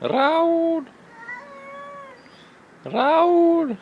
Raúl. Raúl.